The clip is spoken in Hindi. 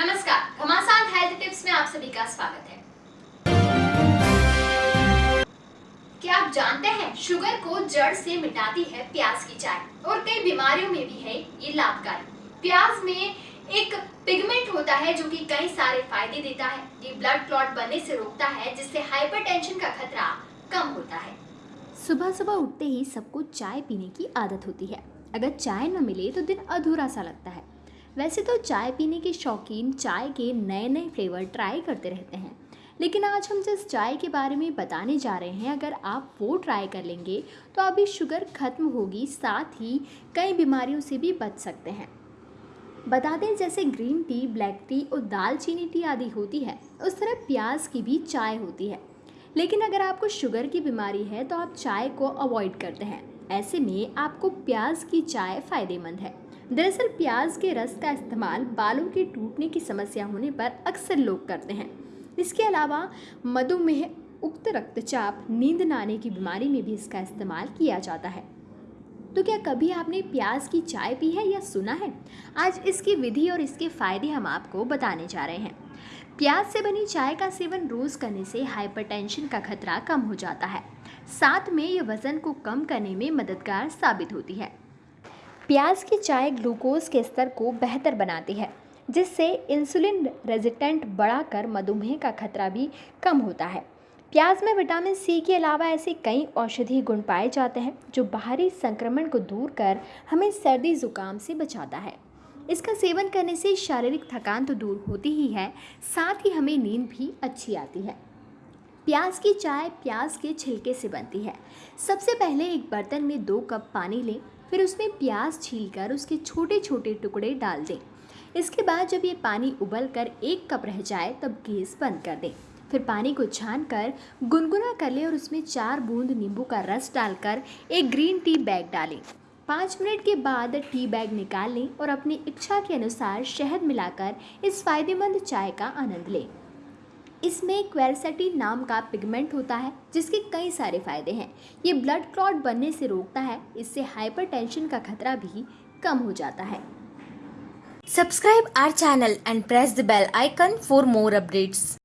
नमस्कार, घमासान हेल्थ टिप्स में आप सभी का स्वागत है। क्या आप जानते हैं, शुगर को जड़ से मिटाती है प्याज की चाय, और कई बीमारियों में भी है ये लाभकारी। प्याज में एक पिगमेंट होता है जो कि कई सारे फ़ायदे देता है। ये ब्लड क्लॉट बनने से रोकता है, जिससे हाइपरटेंशन का खतरा कम होता है। सुबह सुबह उठते ही सबको चाय पीने की आदत होती है। अगर चाय न मिले तो दिन अधूरा सा लगता है। वैसे तो चाय पीने के शौकीन चाय के नए नए फ्लेवर ट्राई करते रहते हैं। लेकिन आज हम जिस चाय के बारे में बताने जा रहे हैं, अगर आप वो ट्राई कर लेंगे तो अभी शुगर खत्म होगी, साथ ही कई बीमारियों से भी बच सकते हैं। बता दें, जैसे ग्रीन टी, ब्लैक टी और दालचीनी टी आदि होती है, उस तरह प्याज की भी चाय होती है। लेकिन अगर आपको शुगर की बीमारी है तो आप चाय को अवॉइड करते हैं। ऐसे में आपको प्याज की चाय फ़ायदेमंद है। दरअसल प्याज के रस का इस्तेमाल बालों के टूटने की समस्या होने पर अक्सर लोग करते हैं। इसके अलावा मधुमेह, उक्त रक्तचाप, नींद न आने की बीमारी में भी इसका इस्तेमाल किया जाता है। तो क्या कभी आपने प्याज की चाय पी है या सुना है? आज इसकी विधि और इसके फ़ायदे हम आपको बताने जा रहे हैं। प्याज से बनी चाय का सेवन रोज़ करने से हाइपरटेंशन का खतरा कम हो जाता है। साथ में ये वज़न को कम करने में मददगार साबित होती है। प्याज की चाय ग्लूकोज के स्तर को बेहतर बनाती है, जिससे इंसुलिन रेजिस्टेंट बढ़ाकर मधुमेह का खतरा भी कम होता है। प्याज में विटामिन सी के अलावा ऐसे कई औषधीय गुण पाए जाते हैं, जो बाहरी संक्रमण को दूर कर हमें सर्दी, जुकाम से बचाता है। इसका सेवन करने से शारीरिक थकान तो दूर होती ही है, साथ ही हमें नींद भी अच्छी आती है। प्याज की चाय प्याज के छिलके से बनती है। सबसे पहले एक बर्तन में दो कप पानी लें, फिर उसमें प्याज छीलकर उसके छोटे छोटे टुकड़े डाल दें। इसके बाद जब ये पानी उबल कर एक कप रह जाए, तब गैस बंद कर दें। फिर पानी को छान कर गुनगुना कर लें और उसमें चार बूंद नींबू का रस डालकर एक ग्रीन टी बैग डालें। पाँच मिनट के बाद टी बैग निकाल लें और अपनी इच्छा के अनुसार शहद मिलाकर इस फ़ायदेमंद चाय का आनंद लें। इसमें क्वेलसेटी नाम का पिगमेंट होता है, जिसके कई सारे फ़ायदे हैं ये ब्लड क्लॉट बनने से रोकता है, इससे हाइपरटेंशन का खतरा भी कम हो जाता है subscribe our channel and press the bell icon for more updates.